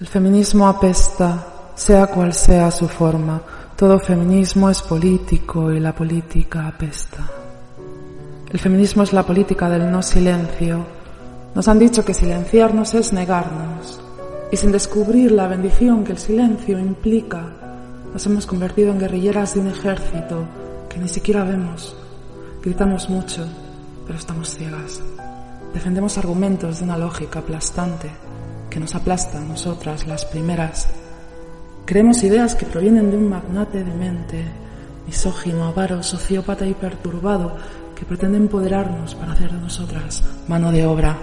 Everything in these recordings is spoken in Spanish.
El feminismo apesta, sea cual sea su forma. Todo feminismo es político y la política apesta. El feminismo es la política del no silencio. Nos han dicho que silenciarnos es negarnos. Y sin descubrir la bendición que el silencio implica, nos hemos convertido en guerrilleras de un ejército que ni siquiera vemos. Gritamos mucho, pero estamos ciegas. Defendemos argumentos de una lógica aplastante que nos aplasta nosotras las primeras. Creemos ideas que provienen de un magnate de mente, misógino, avaro, sociópata y perturbado, que pretende empoderarnos para hacer de nosotras mano de obra.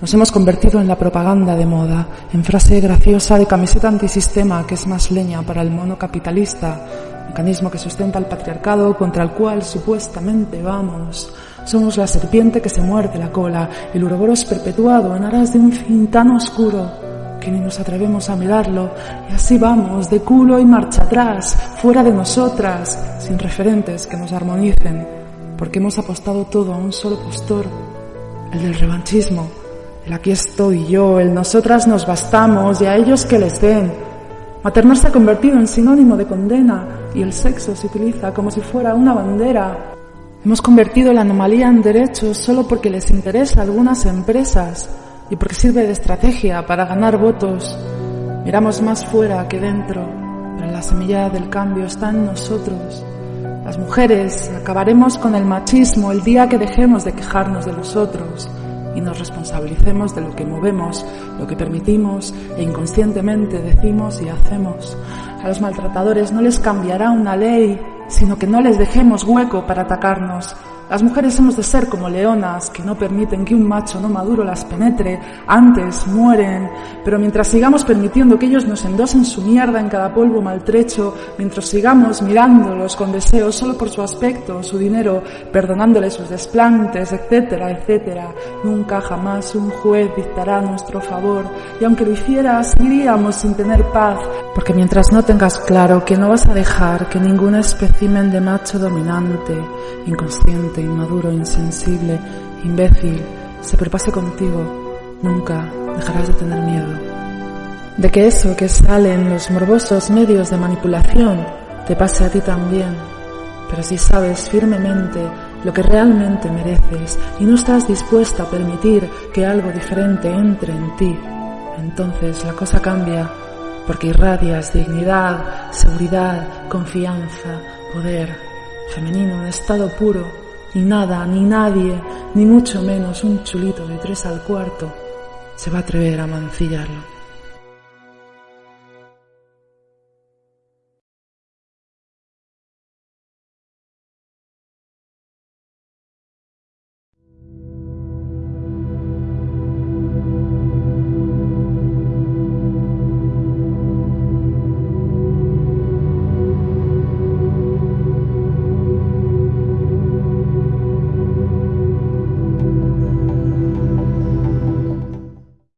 Nos hemos convertido en la propaganda de moda, en frase graciosa de camiseta antisistema que es más leña para el mono capitalista, mecanismo que sustenta el patriarcado contra el cual supuestamente vamos. Somos la serpiente que se muerde la cola, el uroboros perpetuado en aras de un fin tan oscuro que ni nos atrevemos a mirarlo, y así vamos, de culo y marcha atrás, fuera de nosotras, sin referentes que nos armonicen, porque hemos apostado todo a un solo postor, el del revanchismo, el aquí estoy yo, el nosotras nos bastamos y a ellos que les den. Maternar se ha convertido en sinónimo de condena y el sexo se utiliza como si fuera una bandera Hemos convertido la anomalía en derecho solo porque les interesa a algunas empresas y porque sirve de estrategia para ganar votos. Miramos más fuera que dentro, pero la semilla del cambio está en nosotros. Las mujeres acabaremos con el machismo el día que dejemos de quejarnos de los otros y nos responsabilicemos de lo que movemos, lo que permitimos e inconscientemente decimos y hacemos. A los maltratadores no les cambiará una ley sino que no les dejemos hueco para atacarnos. Las mujeres hemos de ser como leonas que no permiten que un macho no maduro las penetre, antes mueren, pero mientras sigamos permitiendo que ellos nos endosen su mierda en cada polvo maltrecho, mientras sigamos mirándolos con deseo solo por su aspecto, su dinero, perdonándoles sus desplantes, etcétera, etcétera, nunca jamás un juez dictará nuestro favor, y aunque lo hiciera, seguiríamos sin tener paz, porque mientras no tengas claro que no vas a dejar que ningún espécimen de macho dominante, inconsciente, inmaduro, insensible, imbécil, se propase contigo, nunca dejarás de tener miedo. De que eso que sale en los morbosos medios de manipulación te pase a ti también, pero si sabes firmemente lo que realmente mereces y no estás dispuesta a permitir que algo diferente entre en ti, entonces la cosa cambia porque irradias dignidad, seguridad, confianza, poder, femenino en estado puro, y nada, ni nadie, ni mucho menos un chulito de tres al cuarto, se va a atrever a mancillarlo.